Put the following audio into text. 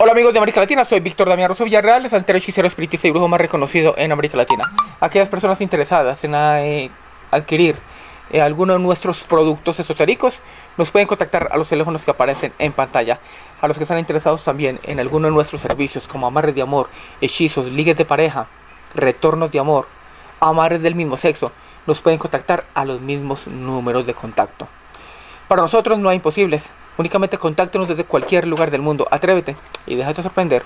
Hola amigos de América Latina, soy Víctor Damián Rosso Villarreal, santero hechicero espiritista y brujo más reconocido en América Latina. Aquellas personas interesadas en eh, adquirir eh, alguno de nuestros productos esotéricos nos pueden contactar a los teléfonos que aparecen en pantalla. A los que están interesados también en alguno de nuestros servicios como amarres de amor, hechizos, ligues de pareja, retornos de amor, amarres del mismo sexo, nos pueden contactar a los mismos números de contacto. Para nosotros no hay imposibles. Únicamente contáctenos desde cualquier lugar del mundo. Atrévete y déjate sorprender.